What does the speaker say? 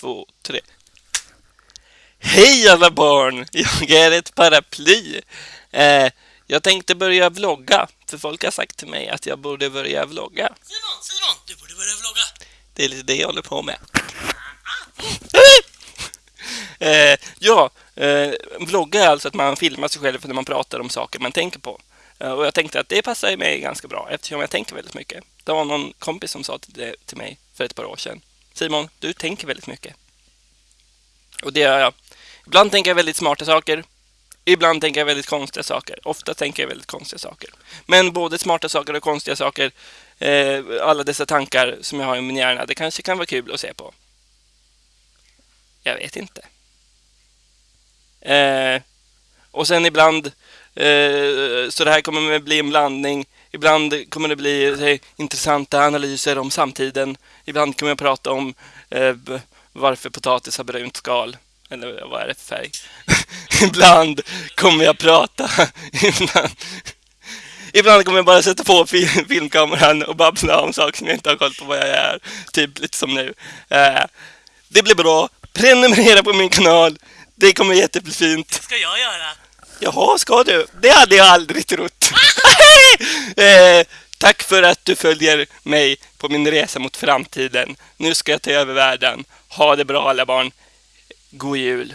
två, tre. Hej alla barn! Jag är ett paraply. Eh, jag tänkte börja vlogga, för folk har sagt till mig att jag borde börja vlogga. Simon, Simon, du borde börja vlogga. Det är lite det jag håller på med. eh, ja, eh, vlogga är alltså att man filmar sig själv när man pratar om saker man tänker på. Eh, och jag tänkte att det passar mig ganska bra eftersom jag tänker väldigt mycket. Det var någon kompis som sa det till mig för ett par år sedan. Simon, du tänker väldigt mycket. Och det gör jag. Ibland tänker jag väldigt smarta saker. Ibland tänker jag väldigt konstiga saker. Ofta tänker jag väldigt konstiga saker. Men både smarta saker och konstiga saker, eh, alla dessa tankar som jag har i min hjärna, det kanske kan vara kul att se på. Jag vet inte. Eh, och sen ibland, eh, så det här kommer att bli en blandning. Ibland kommer det bli säg, intressanta analyser om samtiden. Ibland kommer jag prata om eh, varför potatis har brunt skal. Eller vad är det för färg? ibland kommer jag prata. ibland, ibland kommer jag bara sätta på filmkameran och babbla om saker som jag inte har koll på vad jag är. Typ lite som nu. Eh, det blir bra. Prenumerera på min kanal. Det kommer jättefint. Det ska jag göra. Jaha, ska du? Det hade jag aldrig trott. eh, tack för att du följer mig på min resa mot framtiden. Nu ska jag ta över världen. Ha det bra alla barn. God jul.